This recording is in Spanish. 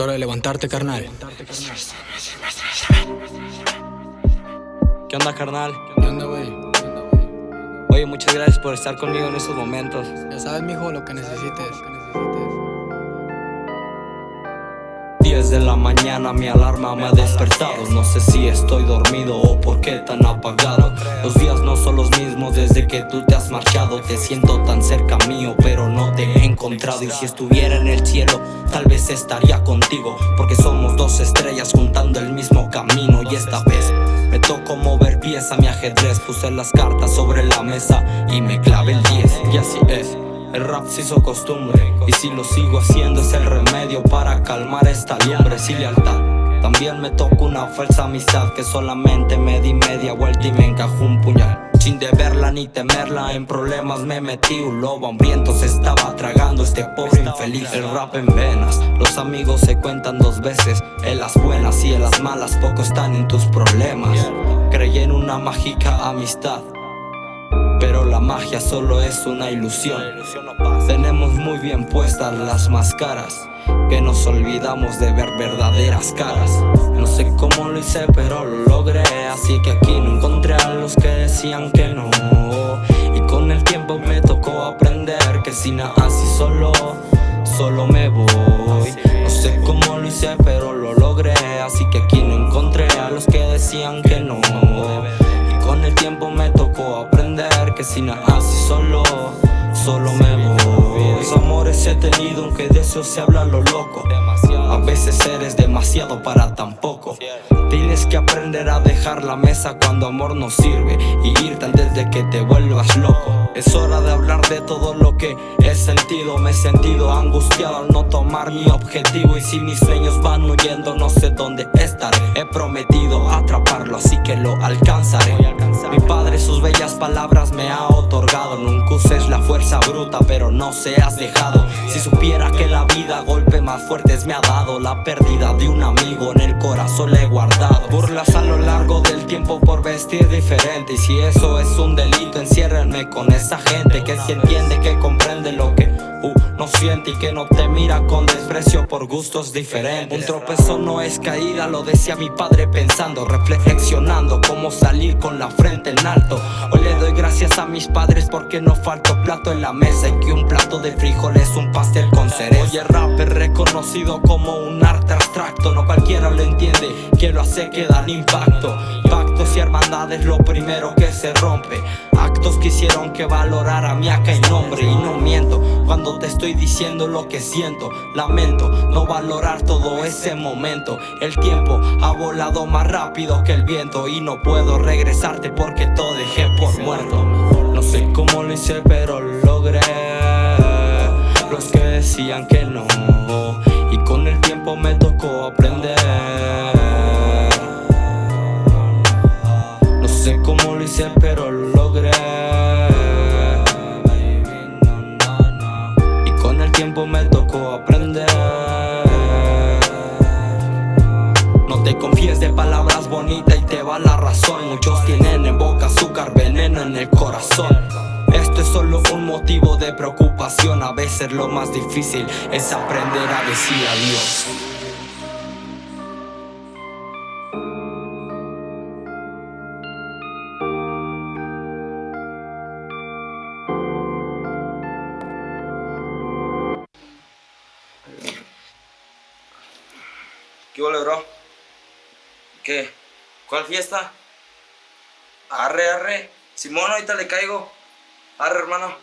Es hora de levantarte, carnal. ¿Qué onda, carnal? ¿Qué onda, güey? Oye, muchas gracias por estar conmigo en estos momentos. Ya sabes, mijo, lo que necesites. 10 de la mañana mi alarma me ha despertado. No sé si estoy dormido o por qué tan apagado. Los días no son los mismos desde que tú te has marchado. Te siento tan cerca mío pero no te he encontrado. Y si estuviera en el cielo tal vez estaría contigo. Porque somos dos estrellas juntando el mismo camino. Y esta vez me tocó mover pieza mi ajedrez. Puse las cartas sobre la mesa y me clavé el 10 Y así es el rap se hizo costumbre Y si lo sigo haciendo es el remedio para calmar esta lumbre Sin lealtad. También me tocó una falsa amistad Que solamente me di media vuelta y me encajó un puñal. Sin deberla ni temerla En problemas me metí Un lobo hambriento se estaba tragando Este pobre infeliz. El rap en venas Los amigos se cuentan dos veces En las buenas y en las malas Poco están en tus problemas. Creí en una mágica amistad pero la magia solo es una ilusión. Tenemos muy bien puestas las máscaras Que nos olvidamos de ver verdaderas caras. No sé cómo lo hice pero lo logré Así que aquí no encontré a los que decían que no. Y con el tiempo me tocó aprender Que si nada así solo, solo me voy. No sé cómo lo hice pero lo logré Así que aquí no encontré a los que decían que no. Con el tiempo me tocó que si nada así solo, solo me voy. Los amores he tenido aunque de eso se habla lo loco A veces eres demasiado para tan poco. Tienes que aprender a dejar la mesa cuando amor no sirve Y irte antes de que te vuelvas loco. Es hora de hablar de todo lo que he sentido. Me he sentido angustiado al no tomar mi objetivo Y si mis sueños van huyendo no sé dónde estaré. He prometido atraparlo así que lo alcanzaré palabras me ha otorgado. Nunca uses la fuerza bruta pero no seas dejado. Si supiera que la vida golpe más fuertes me ha dado. La pérdida de un amigo en el corazón le he guardado. Burlas a lo largo del tiempo por vestir diferente. Y si eso es un delito, enciérrenme con esa gente Que si entiende, que comprende lo que uh, no siente Y que no te mira con desprecio por gustos diferentes. Un tropezón no es caída, lo decía mi padre pensando Reflexionando cómo salir con la frente en alto le doy gracias a mis padres porque no faltó plato en la mesa Y que un plato de frijoles, un pastel con cereza. Oye, rap es reconocido como un arte abstracto No cualquiera lo entiende, quiero hacer que dan impacto Pactos y hermandades lo primero que se rompe. Actos que hicieron que valorara mi acá y nombre. Y no miento cuando te estoy diciendo lo que siento. Lamento no valorar todo ese momento. El tiempo ha volado más rápido que el viento. Y no puedo regresarte porque todo dejé por muerto. No sé cómo lo hice pero lo logré. Los que decían que no. Y con el tiempo me tocó aprender tiempo me tocó aprender. No te confíes de palabras bonitas y te va la razón. Muchos tienen en boca azúcar, veneno en el corazón. Esto es solo un motivo de preocupación. A veces lo más difícil es aprender a decir adiós ¿Qué bro? ¿Qué? ¿Cuál fiesta? Arre, arre. Simón, ahorita le caigo. Arre, hermano.